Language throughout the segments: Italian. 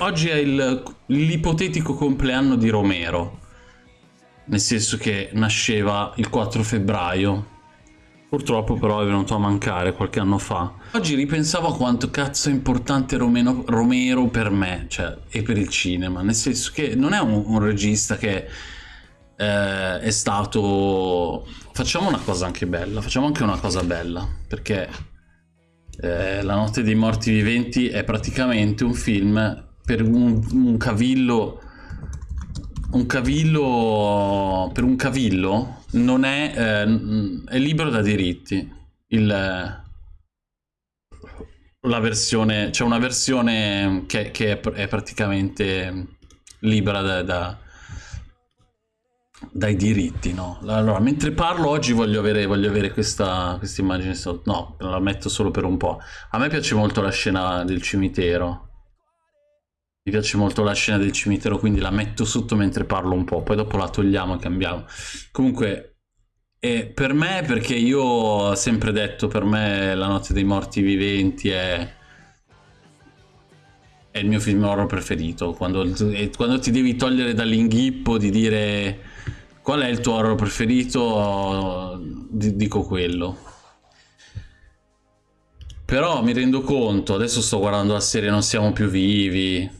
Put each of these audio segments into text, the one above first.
Oggi è l'ipotetico compleanno di Romero, nel senso che nasceva il 4 febbraio. Purtroppo però è venuto a mancare qualche anno fa. Oggi ripensavo a quanto cazzo è importante Romero, Romero per me, cioè, e per il cinema, nel senso che non è un, un regista che eh, è stato... Facciamo una cosa anche bella, facciamo anche una cosa bella, perché eh, La notte dei morti viventi è praticamente un film per un, un cavillo un cavillo per un cavillo non è, eh, è libero da diritti il, la versione c'è cioè una versione che, che è, è, praticamente libera da, da, dai diritti no? allora mentre parlo oggi voglio avere, voglio avere questa, questa immagine no la metto solo per un po' a me piace molto la scena del cimitero mi piace molto la scena del cimitero, quindi la metto sotto mentre parlo un po', poi dopo la togliamo e cambiamo. Comunque, eh, per me, perché io ho sempre detto, per me La notte dei morti viventi è, è il mio film horror preferito. Quando, quando ti devi togliere dall'inghippo di dire qual è il tuo horror preferito, dico quello. Però mi rendo conto, adesso sto guardando la serie Non siamo più vivi,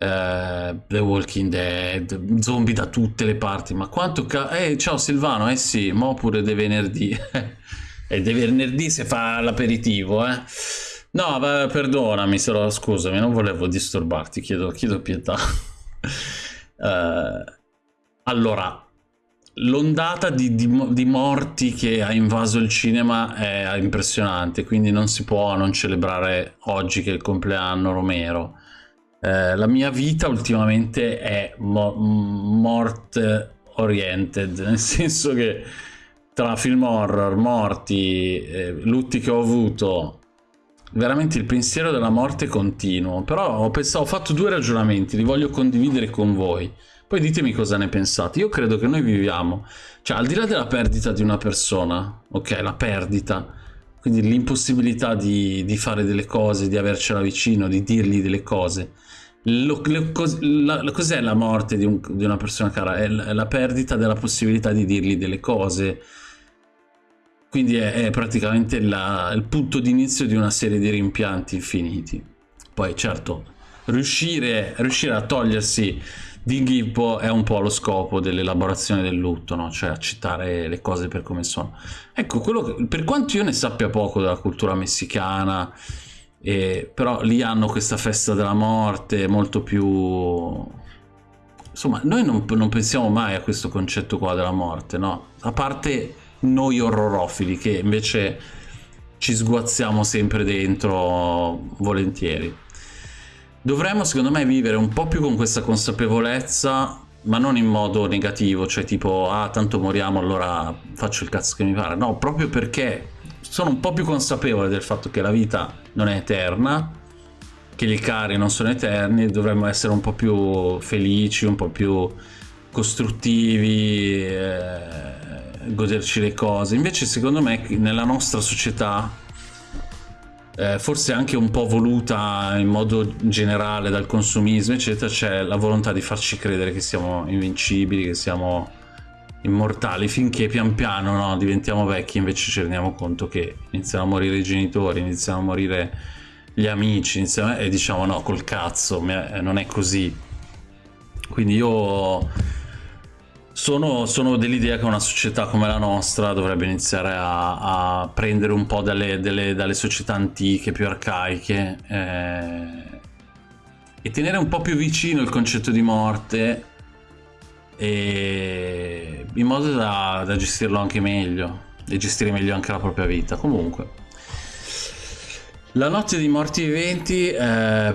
Uh, The Walking Dead, zombie da tutte le parti. Ma quanto ca... Eh, ciao Silvano, eh sì, ma pure de venerdì. e de venerdì si fa l'aperitivo, eh. No, beh, perdonami, se lo, scusami, non volevo disturbarti, chiedo, chiedo pietà. uh, allora, l'ondata di, di, di, morti che ha invaso il cinema è impressionante, quindi non si può non celebrare oggi che è il compleanno Romero eh, la mia vita ultimamente è mo mort oriented, nel senso che tra film horror, morti, eh, lutti che ho avuto, veramente il pensiero della morte è continuo. Però ho, pensato, ho fatto due ragionamenti, li voglio condividere con voi. Poi ditemi cosa ne pensate. Io credo che noi viviamo, cioè al di là della perdita di una persona, ok, la perdita, quindi l'impossibilità di, di, fare delle cose, di avercela vicino, di dirgli delle cose, cos'è la morte di, un, di, una persona cara? È la, è la, perdita della possibilità di dirgli delle cose. Quindi è, è praticamente la, il punto d'inizio di una serie di rimpianti infiniti. Poi certo, riuscire, riuscire a togliersi d'inghippo è un po' lo scopo dell'elaborazione del lutto, no? cioè accettare le cose per come sono. Ecco, che, per quanto io ne sappia poco della cultura messicana, e, però lì hanno questa festa della morte molto più insomma noi non, non, pensiamo mai a questo concetto qua della morte no a parte noi orrorofili che invece ci sguazziamo sempre dentro volentieri dovremmo secondo me vivere un po' più con questa consapevolezza ma non in modo negativo cioè tipo ah tanto moriamo allora faccio il cazzo che mi pare no proprio perché sono un po' più consapevole del fatto che la vita non è eterna, che i cari non sono eterni, dovremmo essere un po' più felici, un po' più costruttivi, eh, goderci le cose. Invece secondo me nella nostra società, eh, forse anche un po' voluta in modo generale dal consumismo, eccetera, c'è la volontà di farci credere che siamo invincibili, che siamo immortali finché pian piano no, diventiamo vecchi invece ci rendiamo conto che iniziano a morire i genitori, iniziano a morire gli amici iniziano, e diciamo no col cazzo non è così. Quindi io sono, sono dell'idea che una società come la nostra dovrebbe iniziare a, a prendere un po' dalle, dalle, dalle, società antiche, più arcaiche eh, e tenere un po' più vicino il concetto di morte e in modo da, da gestirlo anche meglio e gestire meglio anche la propria vita. Comunque la notte di morti viventi eh, a,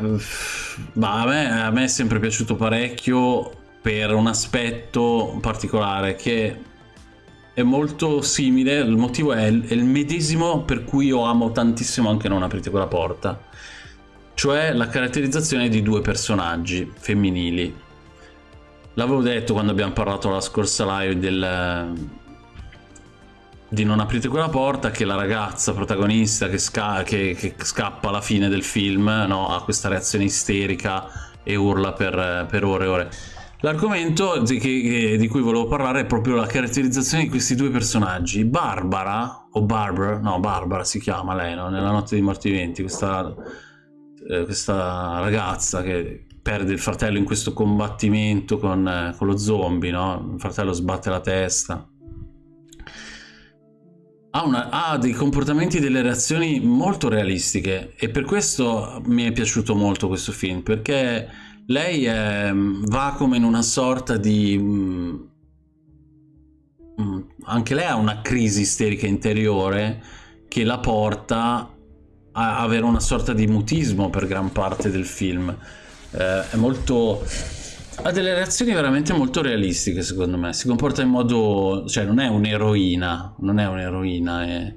me, a me è sempre piaciuto parecchio per un aspetto particolare che è molto simile, il motivo è è il, medesimo per cui io amo tantissimo anche Non aprite quella porta, cioè la caratterizzazione di due personaggi femminili L'avevo detto quando abbiamo parlato la scorsa live del, di non aprite quella porta che la ragazza protagonista che, sca che, che scappa alla fine del film no? ha questa reazione isterica e urla per, per ore e ore. L'argomento di, di, cui volevo parlare è proprio la caratterizzazione di questi due personaggi. Barbara, o Barbara, no Barbara si chiama lei, no? nella notte dei morti viventi, questa, eh, questa ragazza che perde il fratello in questo combattimento con, eh, con lo zombie, no? il fratello sbatte la testa ha, una, ha, dei comportamenti e delle reazioni molto realistiche e per questo mi è piaciuto molto questo film perché lei è, va come in una sorta di mm, mm, anche lei ha una crisi isterica interiore che la porta a avere una sorta di mutismo per gran parte del film. Eh, è molto ha delle reazioni veramente molto realistiche secondo me. Si comporta in modo cioè non è un'eroina non è un'eroina è...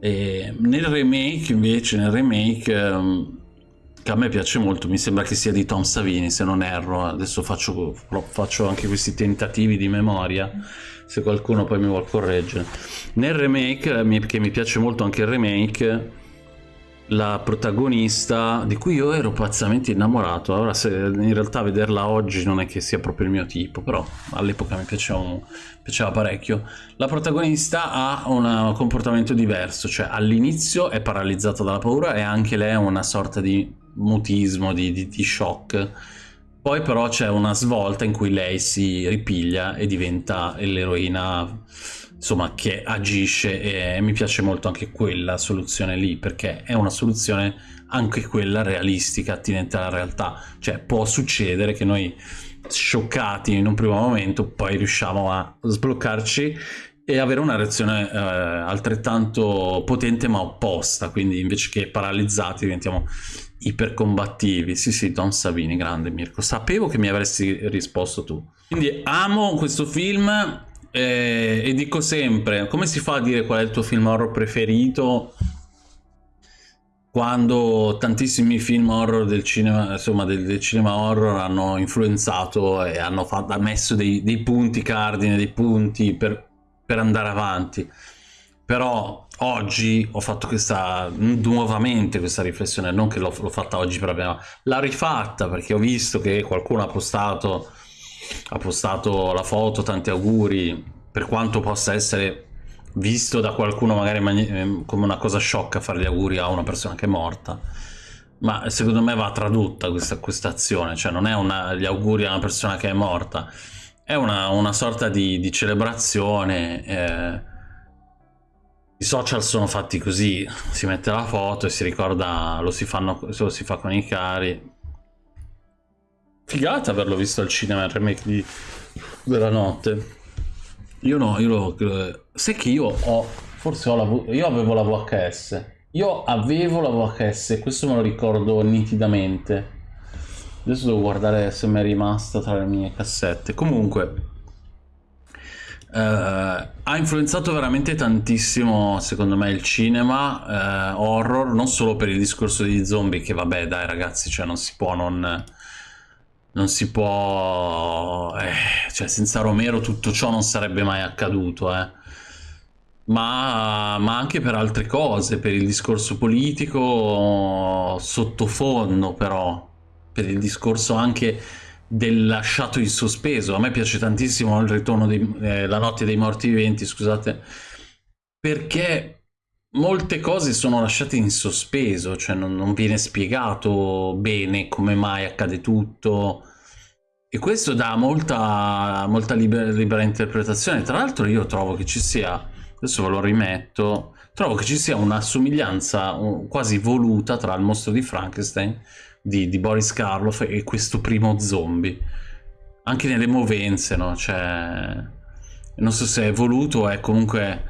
E nel remake invece nel remake um, che a me piace molto mi sembra che sia di Tom Savini se non erro. Adesso faccio, faccio anche questi tentativi di memoria se qualcuno poi mi vuole correggere. Nel remake che mi piace molto anche il remake la protagonista di cui io ero pazzamente innamorato ora se in realtà vederla oggi non è che sia proprio il mio tipo però all'epoca mi piaceva, piaceva, parecchio. La protagonista ha un comportamento diverso cioè all'inizio è paralizzata dalla paura e anche lei ha una sorta di mutismo di, di, di shock. Poi però c'è una svolta in cui lei si ripiglia e diventa l'eroina insomma che agisce e mi piace molto anche quella soluzione lì perché è una soluzione anche quella realistica attinente alla realtà. Cioè può succedere che noi scioccati in un primo momento poi riusciamo a sbloccarci e avere una reazione eh, altrettanto potente ma opposta. Quindi invece che paralizzati diventiamo ipercombattivi. Sì sì Don Savini grande Mirko. Sapevo che mi avresti risposto tu. Quindi amo questo film eh, e dico sempre, come si fa a dire qual è il tuo film horror preferito quando tantissimi film horror del cinema, insomma, del, del cinema horror hanno influenzato e hanno fatto, messo dei, dei, punti cardine, dei punti per, per andare avanti. Però oggi ho fatto questa nuovamente questa riflessione, non che l'ho fatta oggi per la prima, l'ho rifatta perché ho visto che qualcuno ha postato ha postato la foto, tanti auguri, per quanto possa essere visto da qualcuno magari ehm, come una cosa sciocca fare gli auguri a una persona che è morta, ma secondo me va tradotta questa, questa azione, cioè non è una, gli auguri a una persona che è morta, è una, una sorta di, di celebrazione. Eh, I social sono fatti così, si mette la foto e si ricorda, lo si, fanno, lo si fa con i cari, Figata averlo visto al cinema il remake di... della notte. Io no, io lo... Sai che io ho... Forse ho la... Io avevo la VHS. Io avevo la VHS, questo me lo ricordo nitidamente. Adesso devo guardare se mi è rimasta tra le mie cassette. Comunque... Uh, ha influenzato veramente tantissimo secondo me il cinema uh, horror non solo per il discorso degli zombie che vabbè dai ragazzi cioè non si può non non si può... Eh, cioè senza Romero tutto ciò non sarebbe mai accaduto, eh. Ma, ma, anche per altre cose, per il discorso politico sottofondo però, per il discorso anche del lasciato in sospeso. A me piace tantissimo il ritorno di eh, La notte dei morti viventi, scusate, perché molte cose sono lasciate in sospeso, cioè non, non viene spiegato bene come mai accade tutto e questo dà molta, molta libera, libera interpretazione. Tra l'altro io trovo che ci sia, adesso ve lo rimetto, trovo che ci sia una somiglianza quasi voluta tra il mostro di Frankenstein di, di Boris Karloff e questo primo zombie. Anche nelle movenze, no? Cioè, non so se è voluto è comunque...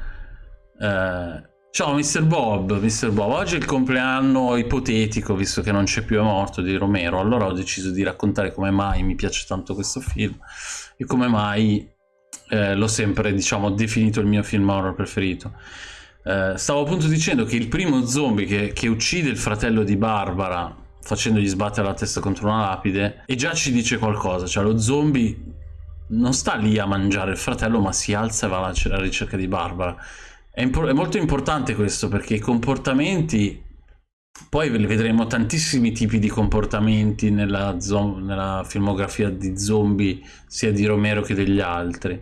Eh, Ciao Mr. Bob, Mr. Bob, oggi è il compleanno ipotetico, visto che non c'è più, è morto, di Romero, allora ho deciso di raccontare come mai mi piace tanto questo film e come mai eh, l'ho sempre, diciamo, definito il mio film horror preferito. Eh, stavo appunto dicendo che il primo zombie che, che uccide il fratello di Barbara facendogli sbattere la testa contro una lapide e già ci dice qualcosa, cioè lo zombie non sta lì a mangiare il fratello ma si alza e va alla ricerca di Barbara è, è molto importante questo perché i comportamenti poi vedremo tantissimi tipi di comportamenti nella, nella, filmografia di zombie, sia di Romero che degli altri.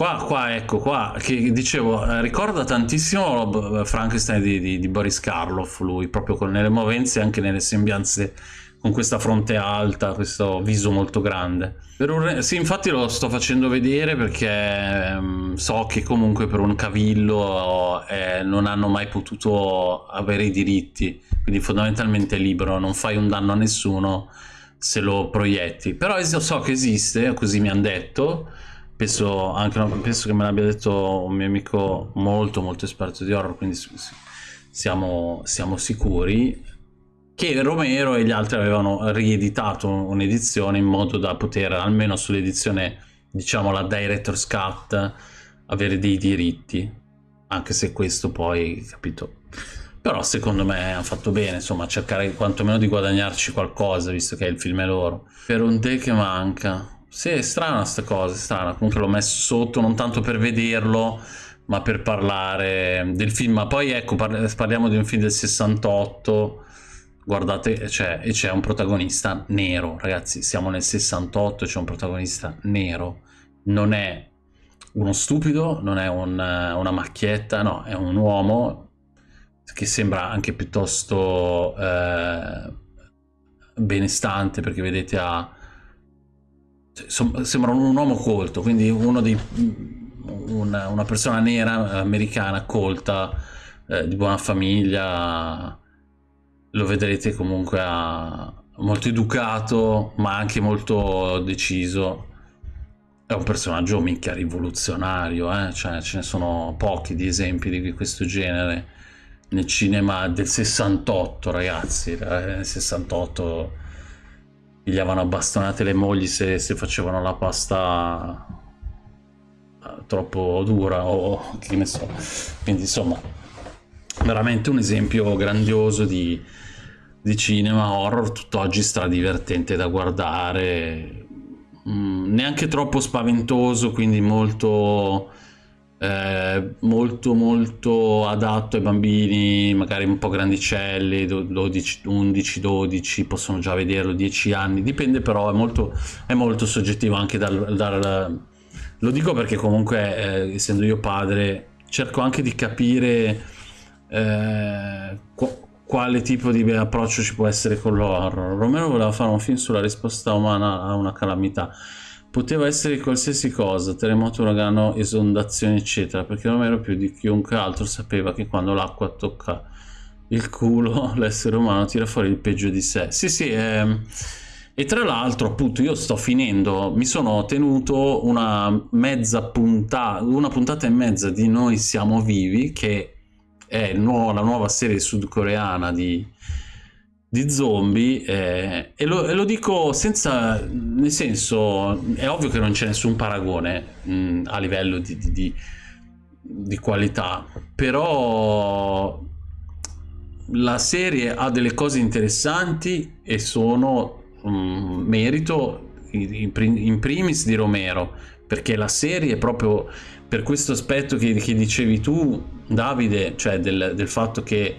Qua, qua ecco, qua, che dicevo, eh, ricorda tantissimo Frankenstein di, di, di Boris Karloff, lui, proprio con, nelle movenze e anche nelle sembianze con questa fronte alta, questo viso molto grande. Un, sì, infatti lo sto facendo vedere perché ehm, so che comunque per un cavillo eh, non hanno mai potuto avere i diritti, quindi fondamentalmente è libero, non fai un danno a nessuno se lo proietti. Però so che esiste, così mi hanno detto, penso, anche, penso che me l'abbia detto un mio amico molto molto esperto di horror, quindi siamo, siamo sicuri che Romero e gli altri avevano rieditato un'edizione in modo da poter, almeno sull'edizione, diciamo la Director's Cut, avere dei diritti, anche se questo poi, capito... Però secondo me hanno fatto bene, insomma, cercare quantomeno di guadagnarci qualcosa, visto che il film è loro. Per un te che manca. Sì, è strana sta cosa, è strana. Comunque l'ho messo sotto, non tanto per vederlo, ma per parlare del film. Ma poi ecco, parliamo di un film del 68 guardate, cioè, e c'è un protagonista nero, ragazzi, siamo nel 68, c'è un protagonista nero, non è uno stupido, non è un, una macchietta, no, è un uomo che sembra anche piuttosto eh, benestante, perché vedete ha... Sembra un uomo colto, quindi uno dei, una, una persona nera americana colta, eh, di buona famiglia, lo vedrete comunque molto educato ma anche molto deciso è un personaggio mica rivoluzionario eh? cioè ce ne sono pochi di esempi di questo genere nel cinema del 68 ragazzi eh, nel 68 pigliavano a bastonate le mogli se, se facevano la pasta eh, troppo dura o che ne so. Quindi insomma veramente un esempio grandioso di, di cinema horror tutt'oggi stradivertente da guardare. Mm, neanche troppo spaventoso quindi molto eh, molto molto adatto ai bambini magari un po' grandicelli 12, 11 12 possono già vederlo 10 anni dipende però è molto, è molto soggettivo anche dal, dal lo dico perché comunque eh, essendo io padre cerco anche di capire eh, quale tipo di approccio ci può essere con l'horror. Romero voleva fare un film sulla risposta umana a una calamità. Poteva essere qualsiasi cosa, terremoto, uragano, esondazioni, eccetera, perché Romero più di chiunque altro sapeva che quando l'acqua tocca il culo, l'essere umano tira fuori il peggio di sé. Sì, sì, ehm... E tra l'altro, appunto, io sto finendo, mi sono tenuto una mezza puntata, una puntata e mezza di Noi siamo vivi, che è nuovo, la nuova serie sudcoreana di, di zombie eh, e, lo, e, lo, dico senza nel senso è ovvio che non c'è nessun paragone mh, a livello di, di, di, di, qualità però la serie ha delle cose interessanti e sono mh, merito in, in primis di Romero perché la serie proprio per questo aspetto che, che dicevi tu, Davide, cioè del, del, fatto che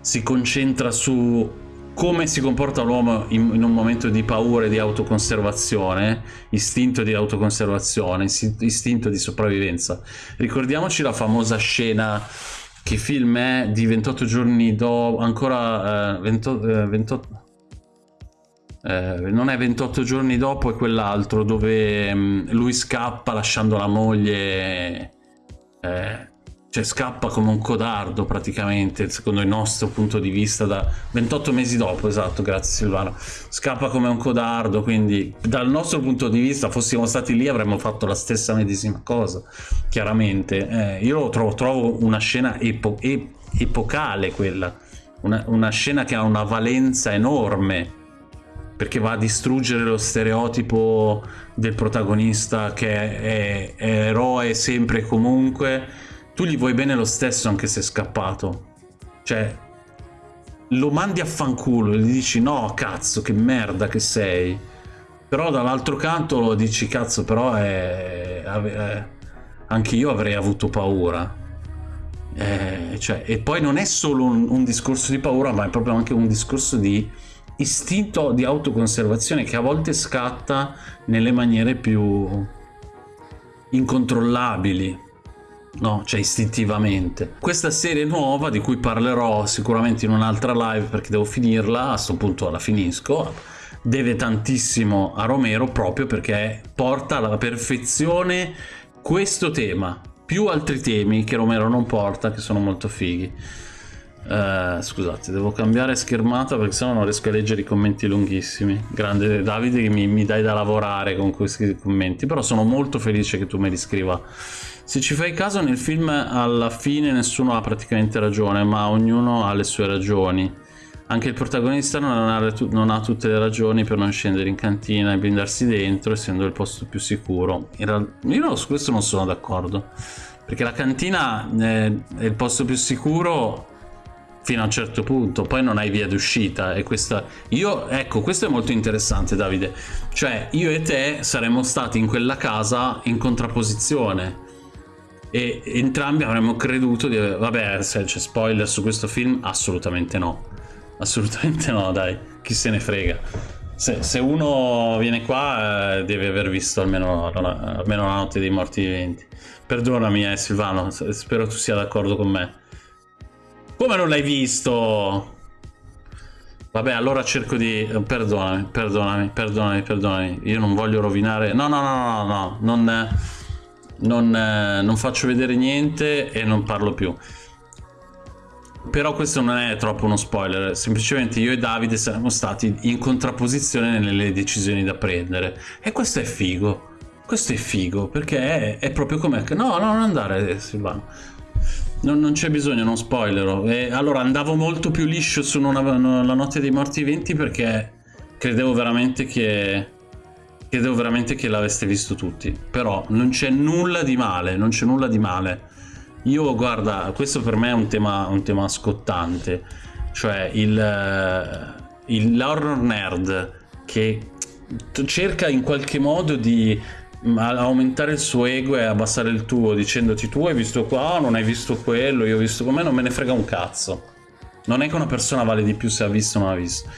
si concentra su come si comporta l'uomo in, in, un momento di paura e di autoconservazione, istinto di autoconservazione, istinto di sopravvivenza. Ricordiamoci la famosa scena che film è di 28 giorni dopo, ancora eh, 28, eh, 28 eh, non è 28 giorni dopo, è quell'altro dove mh, mm, lui scappa lasciando la moglie, eh, cioè scappa come un codardo praticamente, secondo il nostro punto di vista, da 28 mesi dopo, esatto, grazie Silvano, scappa come un codardo, quindi dal nostro punto di vista fossimo stati lì avremmo fatto la stessa medesima cosa, chiaramente. Eh, io trovo, trovo, una scena epo epocale quella, una, una scena che ha una valenza enorme perché va a distruggere lo stereotipo del protagonista che è, è, eroe sempre e comunque tu gli vuoi bene lo stesso anche se è scappato. Cioè lo mandi a fanculo e gli dici no cazzo che merda che sei. Però dall'altro canto lo dici cazzo però è, è, anche io avrei avuto paura. Eh, cioè, e poi non è solo un, un discorso di paura, ma è proprio anche un discorso di istinto di autoconservazione che a volte scatta nelle maniere più incontrollabili no? Cioè istintivamente. Questa serie nuova, di cui parlerò sicuramente in un'altra live perché devo finirla, a questo punto la finisco, deve tantissimo a Romero proprio perché porta alla perfezione questo tema, più altri temi che Romero non porta, che sono molto fighi. Uh, scusate, devo cambiare schermata perché sennò non riesco a leggere i commenti lunghissimi. Grande Davide che mi, mi dai da lavorare con questi commenti, però sono molto felice che tu me li scriva se ci fai caso nel film alla fine nessuno ha praticamente ragione, ma ognuno ha le sue ragioni. Anche il protagonista non ha, non ha tutte le ragioni per non scendere in cantina e blindarsi dentro, essendo il posto più sicuro. io su questo non sono d'accordo, perché la cantina è, è il posto più sicuro fino a un certo punto, poi non hai via d'uscita e questa io ecco, questo è molto interessante Davide. Cioè, io e te saremmo stati in quella casa in contrapposizione e entrambi avremmo creduto di vabbè se c'è spoiler su questo film assolutamente no. Assolutamente no dai chi se ne frega. Se, se uno viene qua eh, deve aver visto almeno, almeno la notte dei morti viventi. Perdonami eh Silvano spero tu sia d'accordo con me come non l'hai visto? Vabbè, allora cerco di... Perdonami, perdonami, perdonami, perdonami. Io non voglio rovinare... No, no, no, no, no, non non, non faccio vedere niente e non parlo più. Però questo non è troppo uno spoiler. Semplicemente io e Davide siamo stati in contrapposizione nelle decisioni da prendere. E questo è figo. Questo è figo perché è, è proprio come no no non andare Silvano non, non c'è bisogno non spoilerò e allora andavo molto più liscio su una, la notte dei morti viventi perché credevo veramente che Credevo veramente che l'aveste visto tutti. Però non c'è nulla di male, non c'è nulla di male. Io, guarda, questo per me è un tema, un tema scottante. Cioè, il, eh, l'horror nerd che cerca in qualche modo di aumentare il suo ego e abbassare il tuo dicendoti tu hai visto qua, non hai visto quello, io ho visto come non me ne frega un cazzo. Non è che una persona vale di più se ha visto o non ha visto.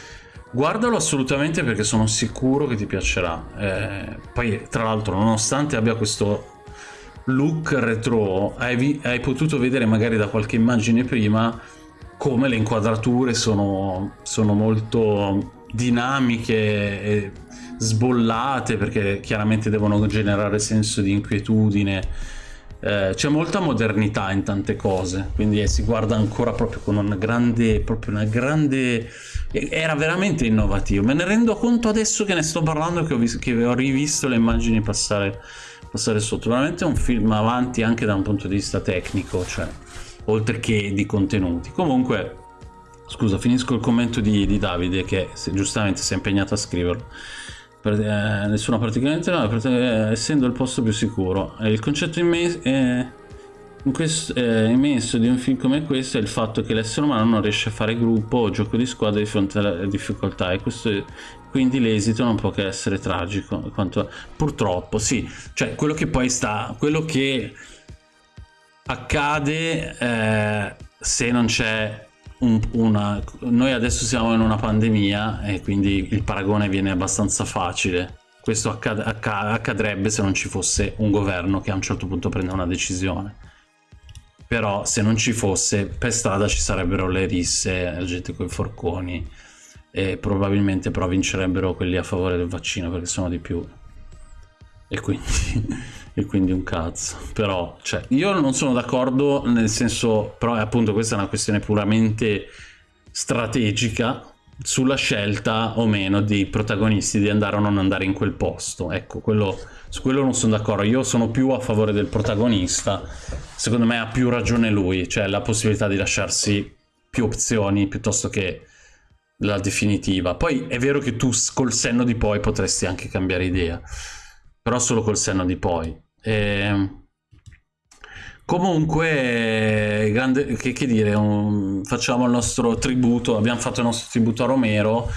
Guardalo assolutamente perché sono sicuro che ti piacerà. Eh, poi, tra l'altro, nonostante abbia questo look retro, hai, hai, potuto vedere magari da qualche immagine prima come le inquadrature sono, sono molto dinamiche e sbollate perché chiaramente devono generare senso di inquietudine. Eh, c'è molta modernità in tante cose, quindi eh, si guarda ancora proprio con una grande, proprio una grande era veramente innovativo. Me ne rendo conto adesso che ne sto parlando che ho, che ho rivisto le immagini passare, passare sotto. Veramente un film avanti anche da un punto di vista tecnico cioè oltre che di contenuti. Comunque scusa finisco il commento di, di Davide che se, giustamente si è impegnato a scriverlo per, eh, nessuna praticamente no eh, essendo il posto più sicuro. Eh, il concetto in me è questo, eh, immenso di un film come questo è il fatto che l'essere umano non riesce a fare gruppo o gioco di squadra di fronte alle difficoltà e questo quindi l'esito non può che essere tragico quanto, purtroppo sì. Cioè quello che poi sta quello che accade eh, se non c'è un, una noi adesso siamo in una pandemia e quindi il paragone viene abbastanza facile. Questo accad accadrebbe se non ci fosse un governo che a un certo punto prende una decisione. Però se non ci fosse per strada ci sarebbero le risse, la gente con i forconi e probabilmente però vincerebbero quelli a favore del vaccino perché sono di più. E quindi, e quindi un cazzo. Però cioè, io non sono d'accordo nel senso però appunto questa è una questione puramente strategica sulla scelta o meno dei protagonisti di andare o non andare in quel posto. Ecco quello su quello non sono d'accordo. Io sono più a favore del protagonista. Secondo me ha più ragione lui cioè la possibilità di lasciarsi più opzioni piuttosto che la definitiva. Poi è vero che tu col senno di poi potresti anche cambiare idea però solo col senno di poi e... Ehm, comunque grande, che, che dire un... facciamo il nostro tributo abbiamo fatto il nostro tributo a Romero